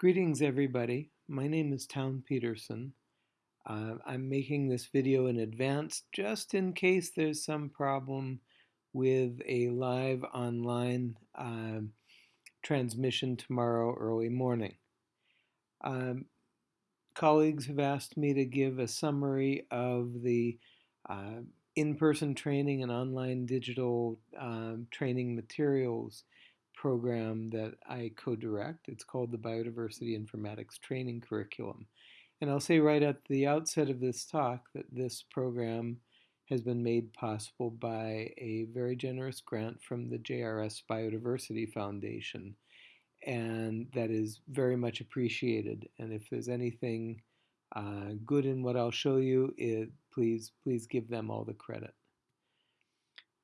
Greetings everybody, my name is Town Peterson. Uh, I'm making this video in advance just in case there's some problem with a live online uh, transmission tomorrow early morning. Um, colleagues have asked me to give a summary of the uh, in-person training and online digital um, training materials program that I co-direct. It's called the Biodiversity Informatics Training Curriculum. And I'll say right at the outset of this talk that this program has been made possible by a very generous grant from the JRS Biodiversity Foundation. And that is very much appreciated. And if there's anything uh, good in what I'll show you, it, please, please give them all the credit.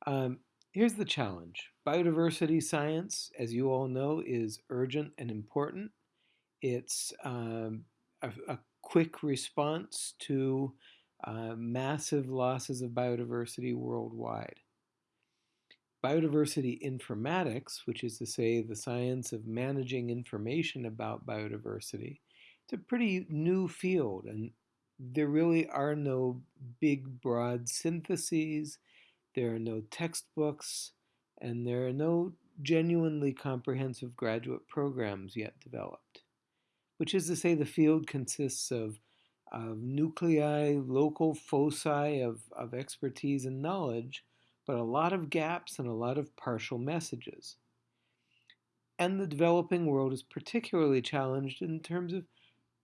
Um, Here's the challenge. Biodiversity science, as you all know, is urgent and important. It's um, a, a, quick response to uh, massive losses of biodiversity worldwide. Biodiversity informatics, which is to say the science of managing information about biodiversity, it's a pretty new field and there really are no big broad syntheses there are no textbooks, and there are no genuinely comprehensive graduate programs yet developed. Which is to say, the field consists of, of nuclei, local foci of, of expertise and knowledge, but a lot of gaps and a lot of partial messages. And the developing world is particularly challenged in terms of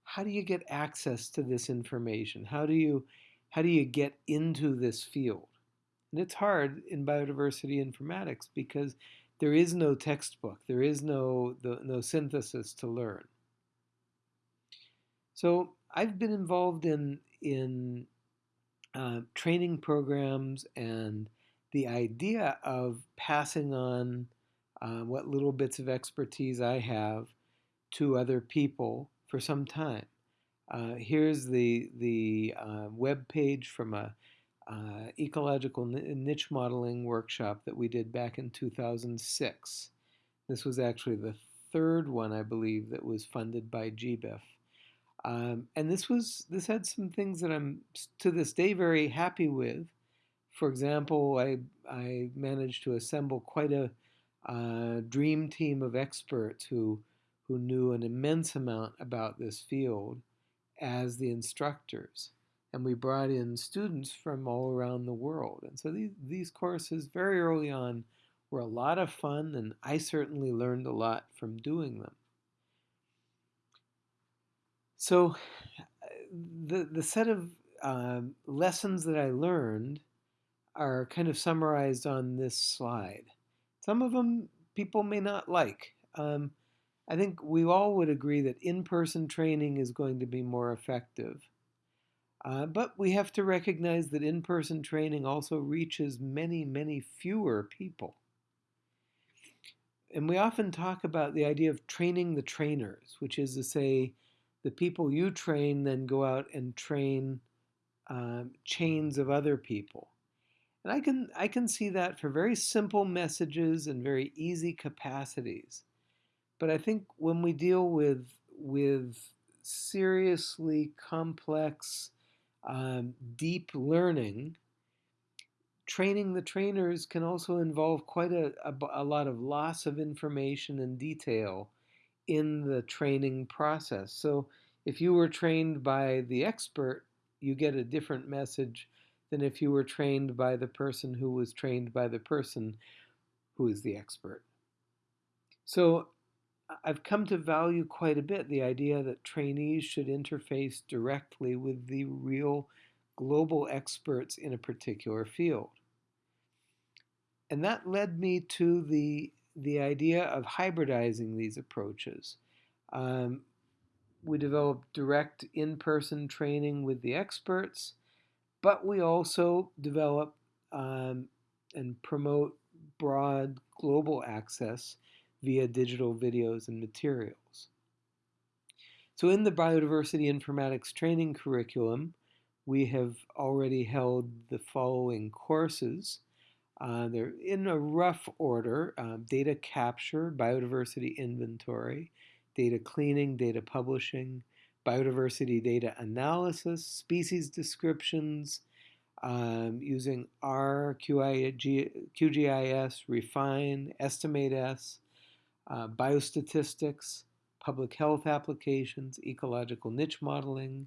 how do you get access to this information? How do you, how do you get into this field? And it's hard in biodiversity informatics because there is no textbook, there is no, the, no synthesis to learn. So I've been involved in, in uh, training programs and the idea of passing on uh, what little bits of expertise I have to other people for some time. Uh, here's the, the uh, web page from a uh, ecological niche modeling workshop that we did back in 2006. This was actually the third one, I believe, that was funded by GBIF. Um, and this was this had some things that I'm to this day very happy with. For example, I I managed to assemble quite a uh, dream team of experts who who knew an immense amount about this field as the instructors and we brought in students from all around the world. And so these, these courses very early on were a lot of fun, and I certainly learned a lot from doing them. So the, the set of uh, lessons that I learned are kind of summarized on this slide. Some of them people may not like. Um, I think we all would agree that in-person training is going to be more effective. Uh, but we have to recognize that in-person training also reaches many, many fewer people. And we often talk about the idea of training the trainers, which is to say the people you train then go out and train um, chains of other people. And I can, I can see that for very simple messages and very easy capacities. But I think when we deal with, with seriously complex um, deep learning, training the trainers can also involve quite a, a, a, lot of loss of information and detail in the training process. So if you were trained by the expert, you get a different message than if you were trained by the person who was trained by the person who is the expert. So I've come to value quite a bit the idea that trainees should interface directly with the real global experts in a particular field. And that led me to the, the idea of hybridizing these approaches. Um, we developed direct in-person training with the experts, but we also develop um, and promote broad global access via digital videos and materials. So in the biodiversity informatics training curriculum, we have already held the following courses. Uh, they're in a rough order, uh, data capture, biodiversity inventory, data cleaning, data publishing, biodiversity data analysis, species descriptions, um, using R, QI, QGIS, Refine, EstimateS, uh, biostatistics, public health applications, ecological niche modeling,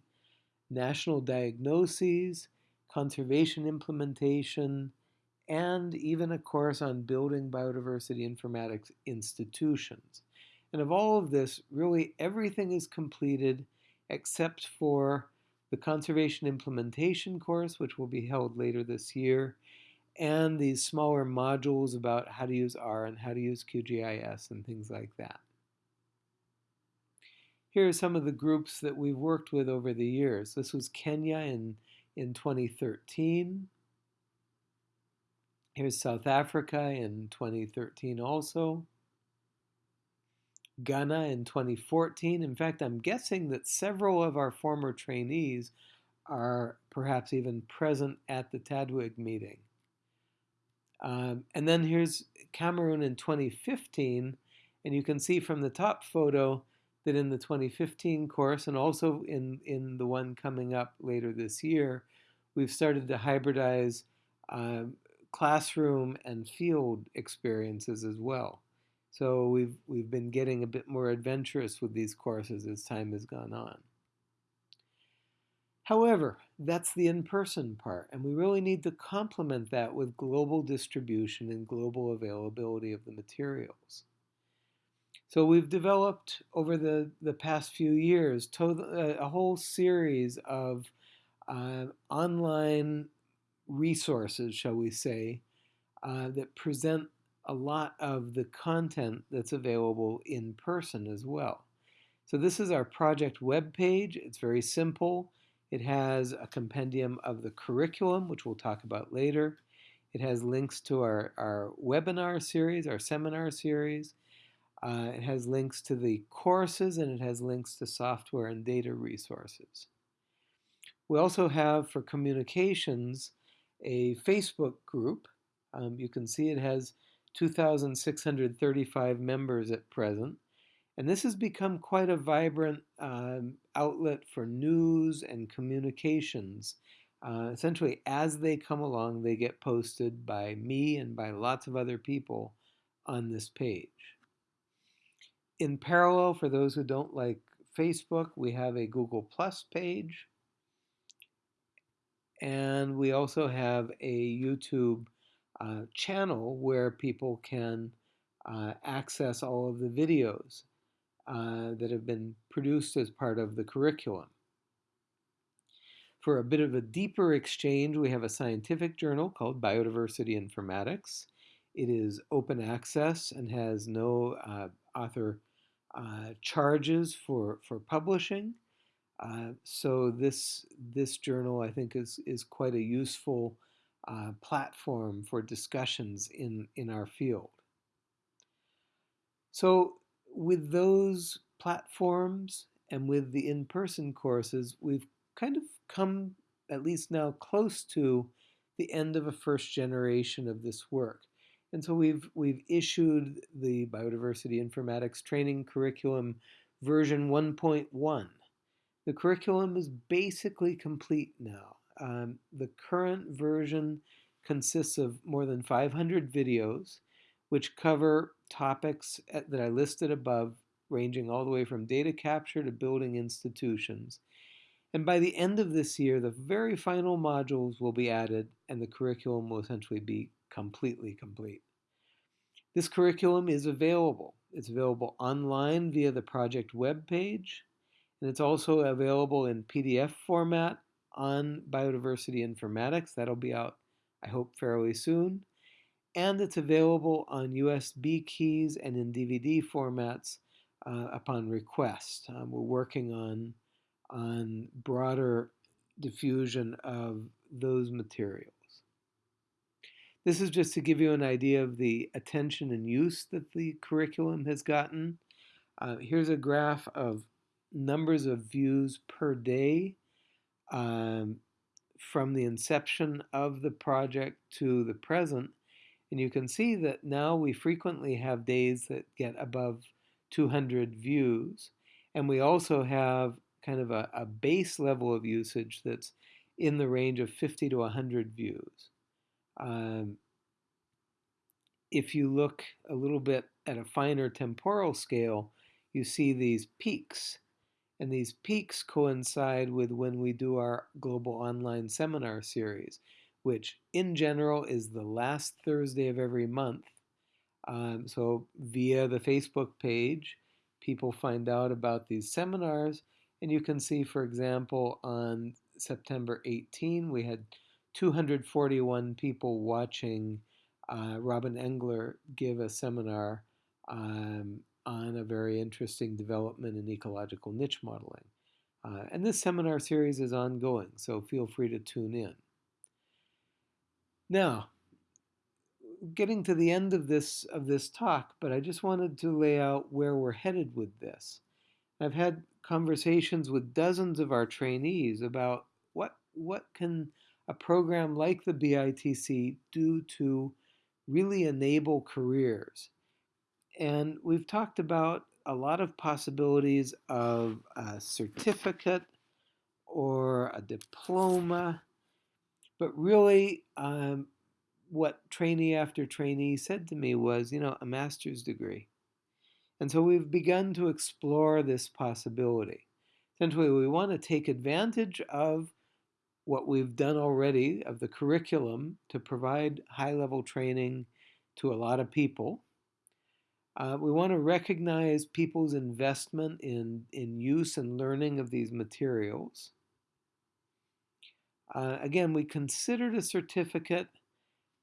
national diagnoses, conservation implementation, and even a course on building biodiversity informatics institutions. And of all of this, really everything is completed except for the conservation implementation course, which will be held later this year, and these smaller modules about how to use R and how to use QGIS and things like that. Here are some of the groups that we've worked with over the years. This was Kenya in, in 2013. Here's South Africa in 2013 also. Ghana in 2014. In fact, I'm guessing that several of our former trainees are perhaps even present at the TDWG meeting. Um, and then here's Cameroon in 2015, and you can see from the top photo that in the 2015 course and also in, in the one coming up later this year, we've started to hybridize uh, classroom and field experiences as well. So we've, we've been getting a bit more adventurous with these courses as time has gone on. However, that's the in-person part, and we really need to complement that with global distribution and global availability of the materials. So we've developed over the, the past few years uh, a whole series of uh, online resources, shall we say, uh, that present a lot of the content that's available in person as well. So this is our project web page. It's very simple. It has a compendium of the curriculum, which we'll talk about later. It has links to our, our webinar series, our seminar series. Uh, it has links to the courses and it has links to software and data resources. We also have for communications a Facebook group. Um, you can see it has 2,635 members at present. And this has become quite a vibrant um, outlet for news and communications. Uh, essentially, as they come along, they get posted by me and by lots of other people on this page. In parallel, for those who don't like Facebook, we have a Google Plus page. And we also have a YouTube uh, channel where people can uh, access all of the videos uh, that have been produced as part of the curriculum. For a bit of a deeper exchange, we have a scientific journal called Biodiversity Informatics. It is open access and has no uh, author uh, charges for, for publishing. Uh, so this, this journal, I think, is, is quite a useful uh, platform for discussions in, in our field. So with those platforms and with the in-person courses, we've kind of come at least now close to the end of a first generation of this work. And so we've, we've issued the Biodiversity Informatics Training Curriculum version 1.1. The curriculum is basically complete now. Um, the current version consists of more than 500 videos, which cover topics eh, that I listed above, ranging all the way from data capture to building institutions. And by the end of this year, the very final modules will be added and the curriculum will essentially be completely complete. This curriculum is available. It's available online via the project web page, and it's also available in PDF format on biodiversity informatics. That'll be out, I hope, fairly soon. And it's available on USB keys and in DVD formats uh, upon request. Um, we're working on, on broader diffusion of those materials. This is just to give you an idea of the attention and use that the curriculum has gotten. Uh, here's a graph of numbers of views per day um, from the inception of the project to the present. And you can see that now we frequently have days that get above 200 views. And we also have kind of a, a base level of usage that's in the range of 50 to 100 views. Um, if you look a little bit at a finer temporal scale, you see these peaks. And these peaks coincide with when we do our global online seminar series, which in general is the last Thursday of every month. Um, so via the Facebook page, people find out about these seminars. And you can see, for example, on September 18, we had 241 people watching uh, Robin Engler give a seminar um, on a very interesting development in ecological niche modeling. Uh, and this seminar series is ongoing, so feel free to tune in. Now, getting to the end of this of this talk, but I just wanted to lay out where we're headed with this. I've had conversations with dozens of our trainees about what what can a program like the BITC do to really enable careers. And we've talked about a lot of possibilities of a certificate or a diploma, but really um, what trainee after trainee said to me was, you know, a master's degree. And so we've begun to explore this possibility. Essentially, we want to take advantage of what we've done already of the curriculum to provide high level training to a lot of people. Uh, we want to recognize people's investment in, in use and learning of these materials. Uh, again, we considered a certificate,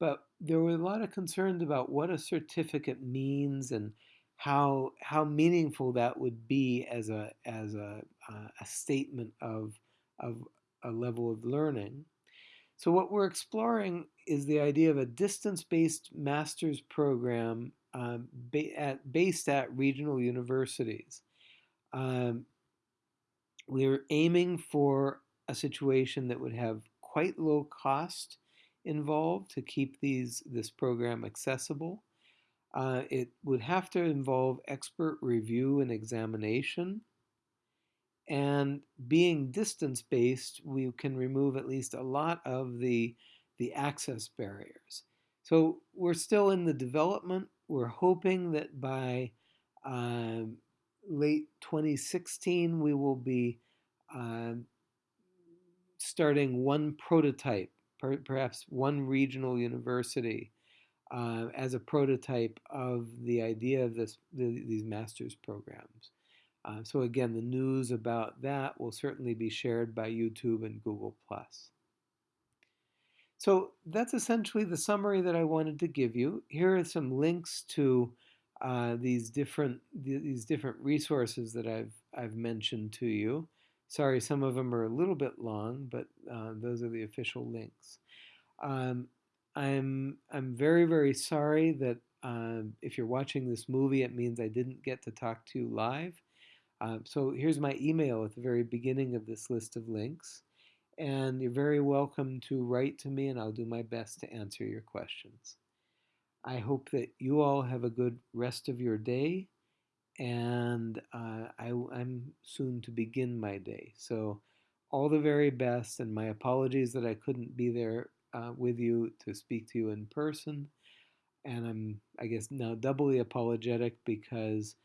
but there were a lot of concerns about what a certificate means and how how meaningful that would be as a as a, uh, a statement of of a level of learning. So what we're exploring is the idea of a distance-based master's program um, ba at, based at regional universities. Um, we're aiming for a situation that would have quite low cost involved to keep these this program accessible. Uh, it would have to involve expert review and examination. And being distance based, we can remove at least a lot of the, the access barriers. So we're still in the development. We're hoping that by um, late 2016, we will be uh, starting one prototype, per perhaps one regional university uh, as a prototype of the idea of this, the, these master's programs. Uh, so again, the news about that will certainly be shared by YouTube and Google+. So that's essentially the summary that I wanted to give you. Here are some links to uh, these different these different resources that I've I've mentioned to you. Sorry, some of them are a little bit long, but uh, those are the official links. Um, I'm I'm very very sorry that uh, if you're watching this movie, it means I didn't get to talk to you live. Uh, so here's my email at the very beginning of this list of links, and you're very welcome to write to me, and I'll do my best to answer your questions. I hope that you all have a good rest of your day, and uh, I, I'm soon to begin my day. So all the very best, and my apologies that I couldn't be there uh, with you to speak to you in person. And I'm, I guess, now doubly apologetic because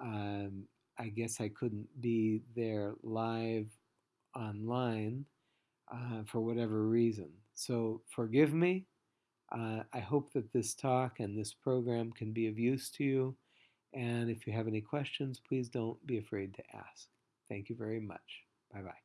um, I guess I couldn't be there live online uh, for whatever reason. So forgive me. Uh, I hope that this talk and this program can be of use to you. And if you have any questions, please don't be afraid to ask. Thank you very much. Bye bye.